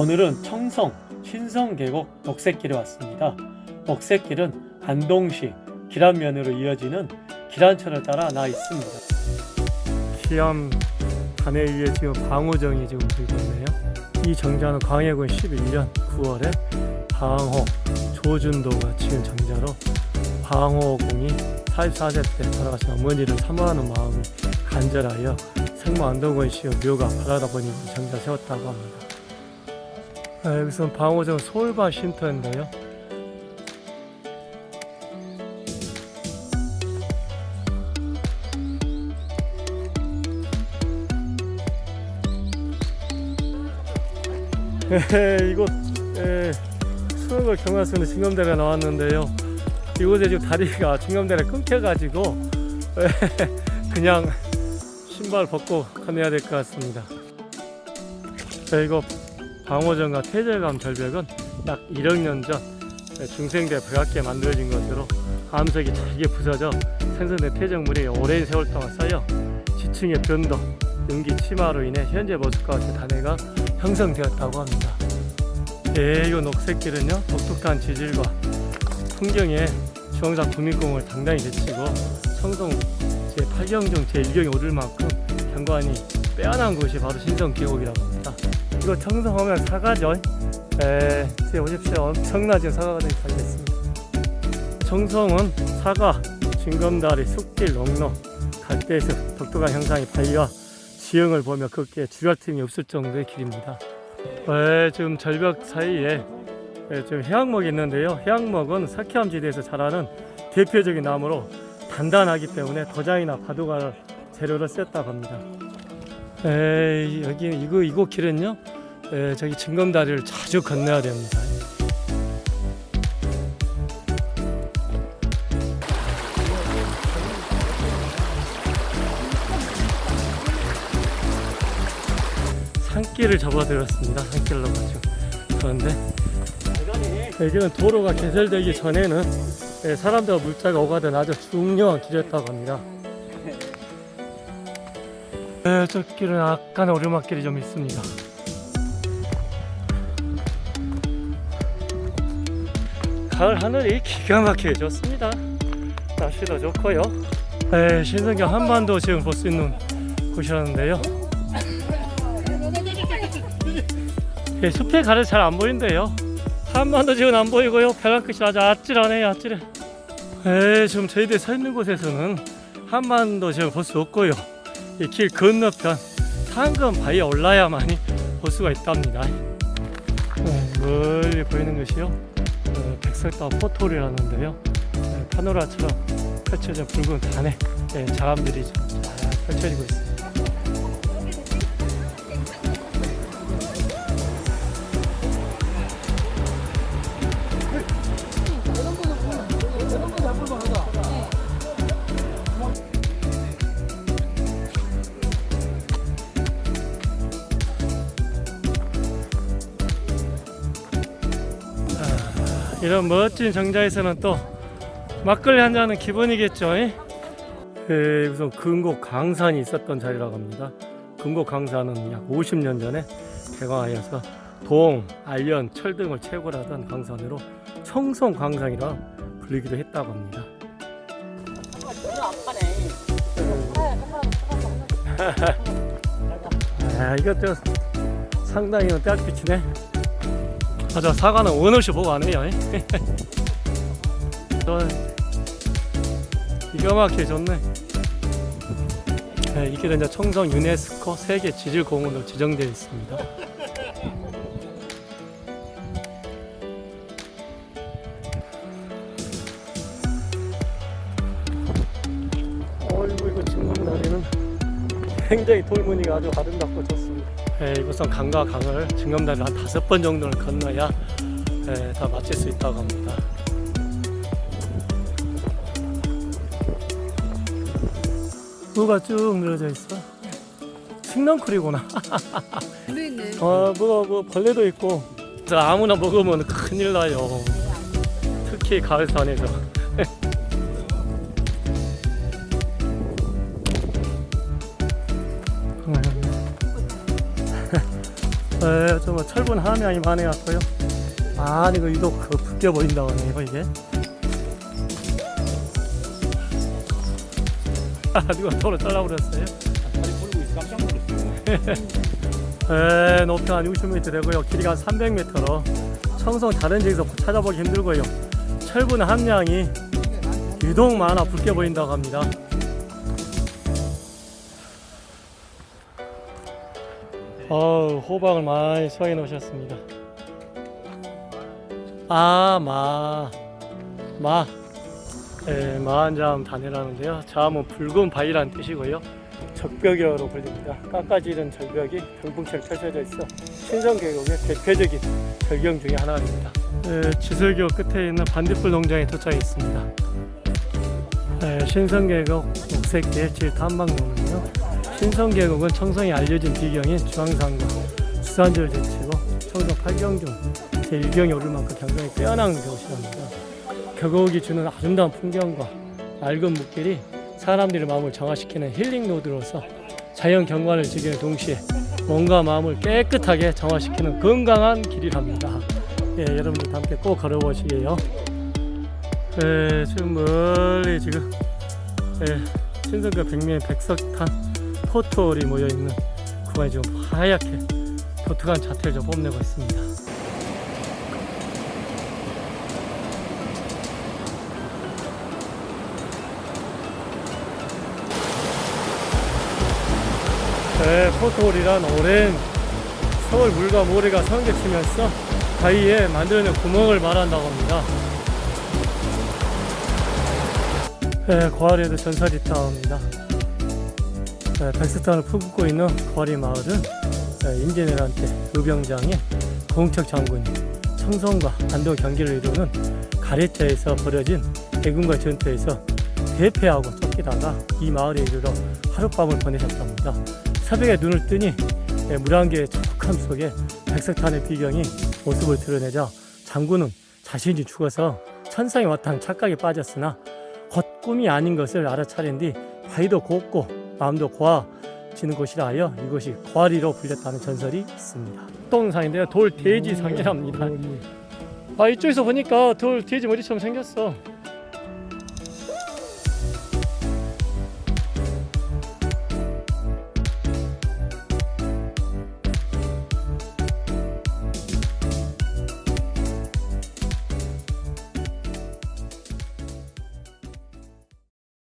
오늘은 청성 신성계곡 녹색길에 왔습니다. 녹색길은 안동시 기란면으로 이어지는 기란천을 따라 나 있습니다. 기암 담에 위에 지금 방호정이 지금 들고 있네요. 이 정자는 광해군 11년 9월에 방호 조준도가 지은 정자로 방호공이 44세 때 돌아가신 어머니를 사모하는 마음이 간절하여 생모 안동군 시의 묘가 바라다 보니 이 정자 세웠다고 합니다. 아, 여기서 방호정 서울바 쉼터인데요. 에헤, 이곳 에, 수영을 경화수는 징검대가 나왔는데요. 이곳에 지금 다리가 징검대를 끊겨가지고 에, 그냥 신발 벗고 가내야 될 것 같습니다. 자, 이거 방호전과 태절감 절벽은 약 1억 년 전 중생대 백악기에 만들어진 것으로 암석이 잘게 부서져 생성된 퇴적물이 오랜 세월 동안 쌓여 지층의 변도, 연기 침하로 인해 현재 모습과 같은 단해가 형성되었다고 합니다. 예, 이 녹색길은요 독특한 지질과 풍경에 주황산 국민공을 당당히 제치고 청동 제8경 중 제1경에 오를 만큼 경관이 빼어난 곳이 바로 신성계곡이라고 합니다. 이거 청성하면 사과죠. 에, 이제 오십시오. 엄청나게 사과들이 달렸습니다. 청성은 사과, 진검다리, 숲길, 농로, 갈대숲, 독특한 형상이 발과 지형을 보며 걷기에 주할 틈이 없을 정도의 길입니다. 에, 지금 절벽 사이에 에, 지금 해양목이 있는데요. 해양목은 사케암 지대에서 자라는 대표적인 나무로 단단하기 때문에 도장이나 바둑알 재료로 썼다고 합니다. 에이, 여기 이거 이곳 길은요. 에, 저기 증검다리를 자주 건너야 됩니다. 산길을 접어들었습니다. 산길로 가죠. 그런데 여기는 도로가 개설되기 전에는 에, 사람들과 물자가 오가던 아주 중요한 길이었다고 합니다. 네, 저 길은 약간 오르막길이 좀 있습니다. 가을 하늘이 기가 막히게 좋습니다. 날씨도 좋고요. 네, 신성경 한반도 지금 볼 수 있는 곳이라는데요. 예, 숲에 가려 잘 안 보이는데요. 한반도 지금 안 보이고요. 벼랑 끝이 아주 아찔하네요, 아찔해. 에, 지금 저희들 서 있는 곳에서는 한반도 지금 볼 수 없고요. 이 길 건너편 상금 바위에 올라야만이 볼 수가 있답니다. 네, 멀리 보이는 것이요. 어, 백설당 포토리라는데요. 네, 파노라처럼 펼쳐진 붉은 단에 네, 자암들이 잘 펼쳐지고 있습니다. 이런 멋진 정자에서는 또 막걸리 한 잔은 기본이겠죠. 예? 예, 우선 금곡 강산이 있었던 자리라고 합니다. 금곡 강산은 약 50년 전에 개광하여서 동, 알련, 철 등을 채굴하던 강산으로 청송 강산이라 불리기도 했다고 합니다. 아, 이것도 상당히 딱빛이네. 맞아 사과는 원없이 보고 안 해요 저 기가 좋네. 네, 이 길은 이제 청성 유네스코 세계 지질공원으로 지정되어 있습니다. 어이구 이거 지금 다리는 굉장히 돌무늬가 아주 아름답고 좋습니다 예, 이곳은 강과 강을 징검다리를 한 다섯 번 정도는 건너야 예, 다 마칠 수 있다고 합니다. 무가 쭉 늘어져 있어. 식렁쿨이구나. 블루있네. 아, 뭐가 뭐 벌레도 있고 아무나 먹으면 큰일 나요. 특히 가을 산에서. 에, 좀 철분 함량이 많아갖고요. 아, 이거 유독 그 붉게 보인다고 하네요, 이게. 아, 누가 도로 잘라버렸어요. 다리 걸고 있어 깜짝 놀랐어요. 에, 높이 한 60m 되고요. 길이가 한 300m로 청송 다른 지역에서 찾아보기 힘들고요. 철분 함량이 유독 많아 붉게 보인다고 합니다. 어우, 호박을 많이 수확해 놓으셨습니다. 아, 마. 마. 예, 마한잠 단해라는데요. 잠은 붉은 바위라는 뜻이고요. 적벽이라고 불립니다. 깎아지른 절벽이 병풍처럼 펼쳐져 있어 신성 계곡의 대표적인 절경 중에 하나입니다. 예, 지설교 끝에 있는 반딧불 농장에 도착했습니다. 예, 신성계곡 녹색계 질 탐방로는요. 신성계곡은 청성이 알려진 비경인 중앙산과 수산지를 제치고 청성 8경 중 제1경에 오를 만큼 경관이 뛰어난 곳이랍니다. 계곡이 주는 아름다운 풍경과 맑은 물길이 사람들의 마음을 정화시키는 힐링 노드로서 자연 경관을 즐기는 동시에 몸과 마음을 깨끗하게 정화시키는 건강한 길이랍니다. 예, 여러분들 함께 꼭 걸어보시게요. 예, 지금 멀리 지금 예, 신성과 백미의 백석탄 포토홀이 모여 있는 구간이 지금 하얗게 독특한 자태를 좀 뽐내고 있습니다. 네, 포토홀이란 오랜 서울 물과 모래가 성격치면서 바위에 만들어낸 구멍을 말한다고 합니다. 네, 전설이 있다고 합니다. 네, 백스탄을 품고 있는 거리 마을은 네, 임진왜란 때 의병장의 공척 장군이 청성과 안동 경기를 이루는 가래차에서 벌어진 대군과 전투에서 대패하고 쫓기다가 이 마을에 이르러 하룻밤을 보내셨답니다. 새벽에 눈을 뜨니 네, 물안개의 촉촉함 속에 백석탄의 비경이 모습을 드러내자 장군은 자신이 죽어서 천상에 왔다는 착각에 빠졌으나 곧 꿈이 아닌 것을 알아차린 뒤 바위도 곱고 마음도 고아지는 곳이라 하여 이곳이 고아리로 불렸다는 전설이 있습니다. 동상인데요. 돌돼지상이랍니다. 아 이쪽에서 보니까 돌 돼지 머리처럼 생겼어.